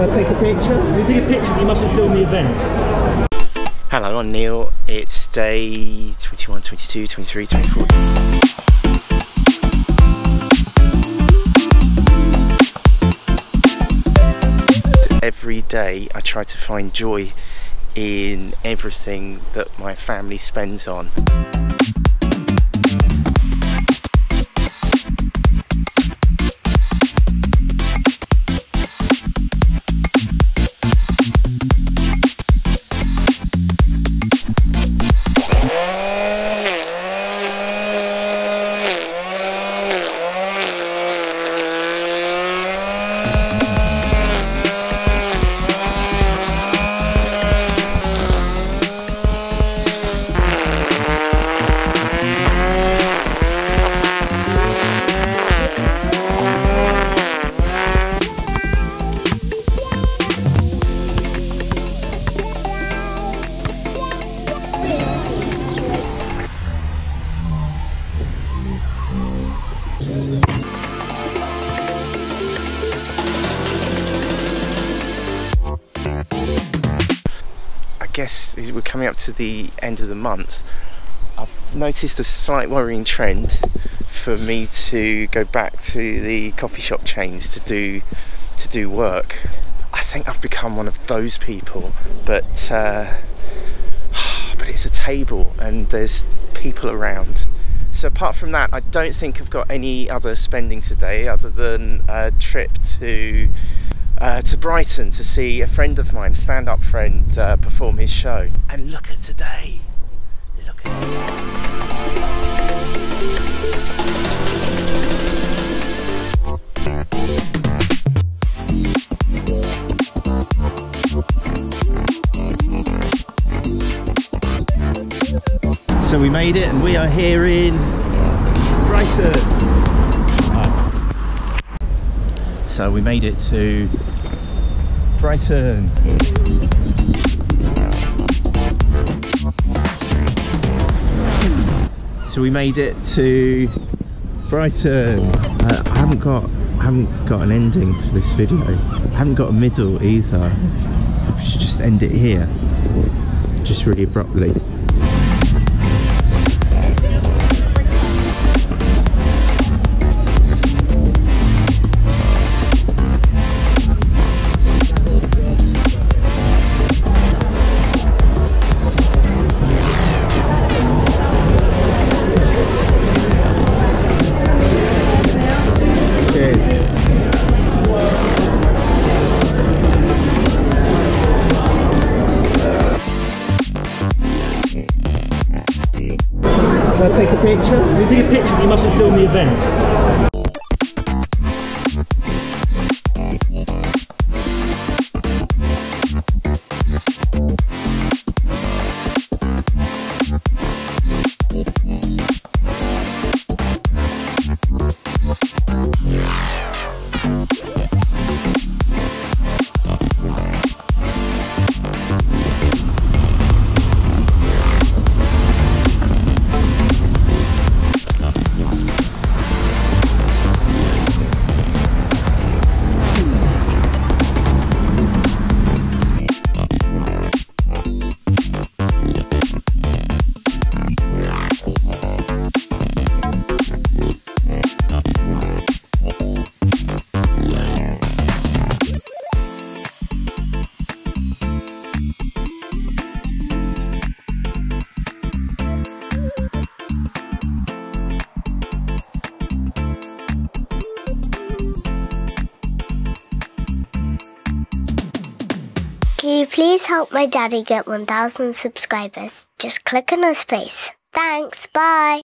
Can I take a picture? You take a picture, but you mustn't film the event. Hello, I'm Neil. It's day 21, 22, 23, 24. Every day I try to find joy in everything that my family spends on. I guess we're coming up to the end of the month. I've noticed a slight worrying trend for me to go back to the coffee shop chains to do to do work. I think I've become one of those people, but uh, but it's a table and there's people around. So apart from that, I don't think I've got any other spending today other than a trip to uh, to Brighton to see a friend of mine, stand-up friend, uh, perform his show. And look at today. Look at So we made it and we are here in Brighton. Ah. So we made it to Brighton. So we made it to Brighton. Uh, I haven't got I haven't got an ending for this video. I haven't got a middle either. I should just end it here. Just really abruptly. Take a picture? You take a picture, but you mustn't film the event. Can you please help my daddy get 1,000 subscribers? Just click on his face. Thanks, bye.